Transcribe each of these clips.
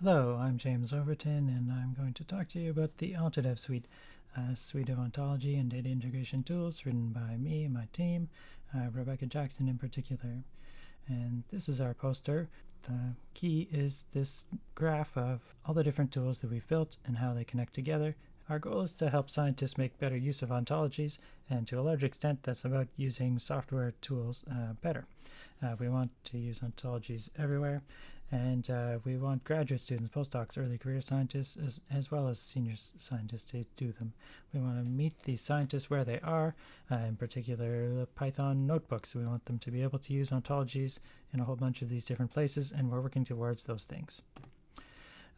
Hello, I'm James Overton, and I'm going to talk to you about the Ontodev Suite, a suite of ontology and data integration tools written by me and my team, uh, Rebecca Jackson in particular. And this is our poster. The key is this graph of all the different tools that we've built and how they connect together. Our goal is to help scientists make better use of ontologies, and to a large extent, that's about using software tools uh, better. Uh, we want to use ontologies everywhere, and uh, we want graduate students, postdocs, early career scientists, as, as well as senior scientists to do them. We want to meet these scientists where they are, uh, in particular the Python notebooks. We want them to be able to use ontologies in a whole bunch of these different places, and we're working towards those things.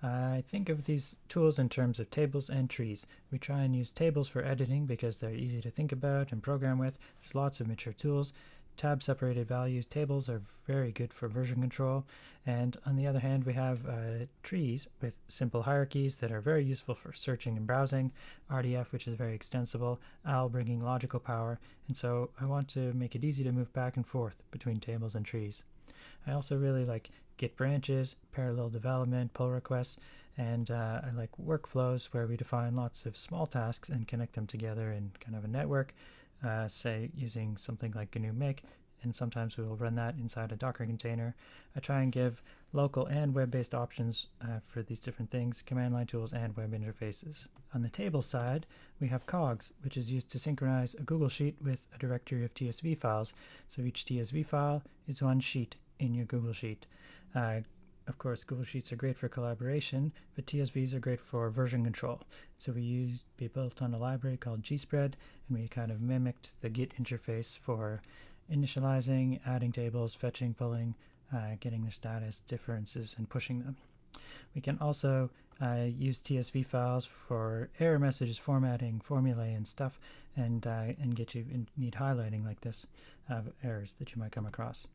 I think of these tools in terms of tables and trees. We try and use tables for editing because they're easy to think about and program with. There's lots of mature tools. Tab separated values tables are very good for version control. And on the other hand, we have uh, trees with simple hierarchies that are very useful for searching and browsing. RDF, which is very extensible. OWL bringing logical power. And so I want to make it easy to move back and forth between tables and trees. I also really like Git branches, parallel development, pull requests, and uh, I like workflows where we define lots of small tasks and connect them together in kind of a network, uh, say using something like GNU Make, and sometimes we will run that inside a Docker container. I try and give local and web-based options uh, for these different things, command line tools and web interfaces. On the table side, we have COGS, which is used to synchronize a Google Sheet with a directory of TSV files. So each TSV file is one sheet in your Google Sheet. Uh, of course, Google Sheets are great for collaboration, but TSVs are great for version control. So we use we built on a library called GSpread, and we kind of mimicked the Git interface for initializing, adding tables, fetching, pulling, uh, getting their status differences, and pushing them. We can also uh, use TSV files for error messages formatting, formulae, and stuff, and uh, and get you in, need highlighting like this of errors that you might come across.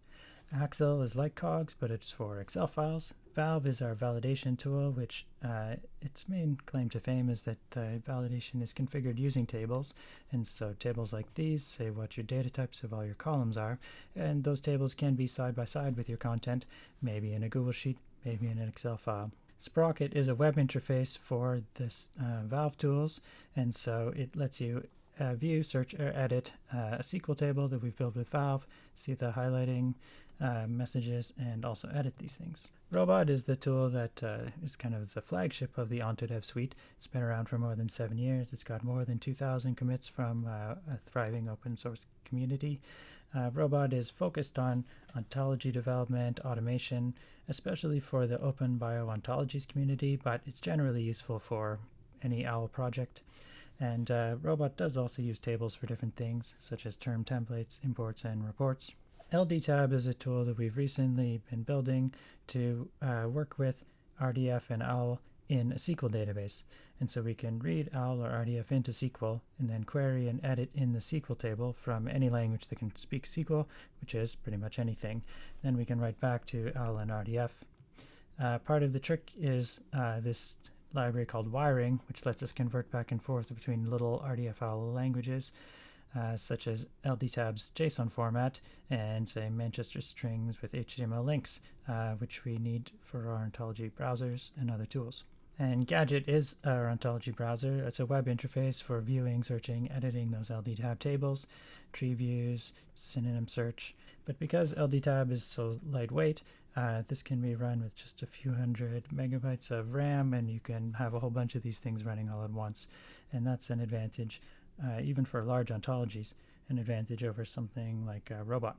Axel is like COGS, but it's for Excel files. Valve is our validation tool, which uh, its main claim to fame is that uh, validation is configured using tables. And so tables like these say what your data types of all your columns are. And those tables can be side by side with your content, maybe in a Google Sheet, maybe in an Excel file. Sprocket is a web interface for this uh, Valve tools, and so it lets you uh, view, search, or edit uh, a SQL table that we've built with Valve, see the highlighting uh, messages, and also edit these things. Robot is the tool that uh, is kind of the flagship of the Ontodev suite. It's been around for more than seven years. It's got more than 2,000 commits from uh, a thriving open source community. Uh, Robot is focused on ontology development, automation, especially for the open bio-ontologies community, but it's generally useful for any OWL project. And uh, Robot does also use tables for different things, such as term templates, imports, and reports. LDTab is a tool that we've recently been building to uh, work with RDF and OWL in a SQL database. And so we can read OWL or RDF into SQL and then query and edit in the SQL table from any language that can speak SQL, which is pretty much anything. Then we can write back to OWL and RDF. Uh, part of the trick is uh, this library called wiring, which lets us convert back and forth between little RDF OWL languages. Uh, such as LDTab's JSON format and say Manchester strings with HTML links, uh, which we need for our ontology browsers and other tools. And Gadget is our ontology browser. It's a web interface for viewing, searching, editing those LDTab tables, tree views, synonym search. But because LDTab is so lightweight, uh, this can be run with just a few hundred megabytes of RAM, and you can have a whole bunch of these things running all at once. And that's an advantage uh, even for large ontologies, an advantage over something like a robot.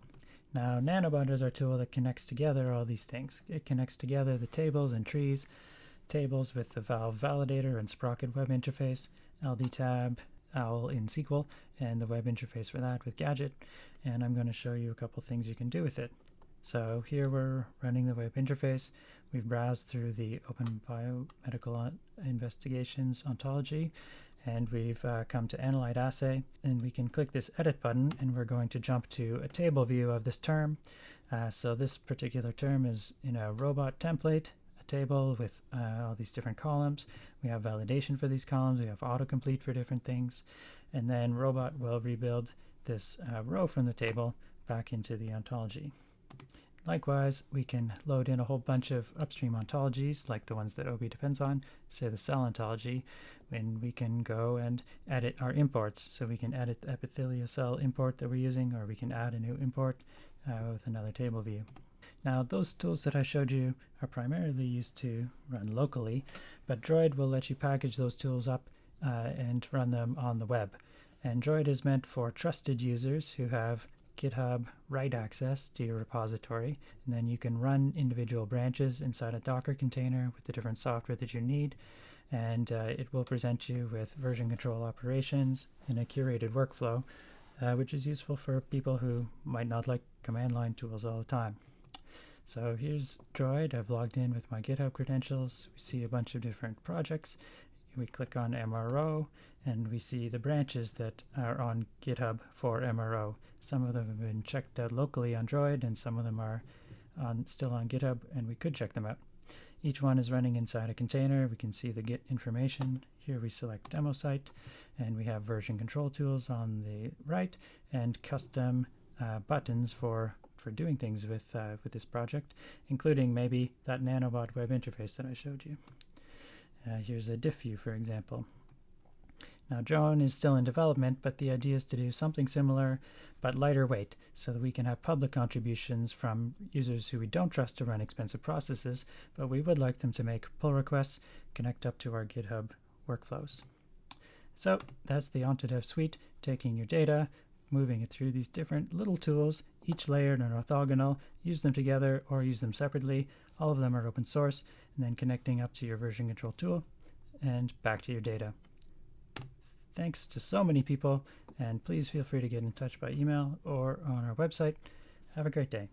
Now, Nanobot is our tool that connects together all these things. It connects together the tables and trees, tables with the Valve Validator and Sprocket web interface, LDTab, OWL in SQL, and the web interface for that with Gadget. And I'm going to show you a couple things you can do with it. So here we're running the web interface. We've browsed through the Open Biomedical Investigations ontology and we've uh, come to Analyte Assay and we can click this edit button and we're going to jump to a table view of this term. Uh, so this particular term is in a robot template, a table with uh, all these different columns. We have validation for these columns, we have autocomplete for different things, and then robot will rebuild this uh, row from the table back into the ontology. Likewise, we can load in a whole bunch of upstream ontologies, like the ones that OBI depends on, say the cell ontology, and we can go and edit our imports. So we can edit the epithelial cell import that we're using, or we can add a new import uh, with another table view. Now, those tools that I showed you are primarily used to run locally, but Droid will let you package those tools up uh, and run them on the web. And Droid is meant for trusted users who have GitHub write access to your repository, and then you can run individual branches inside a Docker container with the different software that you need, and uh, it will present you with version control operations in a curated workflow, uh, which is useful for people who might not like command line tools all the time. So here's Droid. I've logged in with my GitHub credentials. We see a bunch of different projects. We click on MRO and we see the branches that are on GitHub for MRO. Some of them have been checked out locally on Droid and some of them are on, still on GitHub and we could check them out. Each one is running inside a container. We can see the Git information. Here we select demo site and we have version control tools on the right and custom uh, buttons for for doing things with uh, with this project, including maybe that nanobot web interface that I showed you. Uh, here's a diff view, for example. Now Drone is still in development, but the idea is to do something similar, but lighter weight, so that we can have public contributions from users who we don't trust to run expensive processes, but we would like them to make pull requests, connect up to our GitHub workflows. So that's the Ontodev suite, taking your data, moving it through these different little tools, each layered and orthogonal, use them together or use them separately. All of them are open source, and then connecting up to your version control tool and back to your data. Thanks to so many people, and please feel free to get in touch by email or on our website. Have a great day.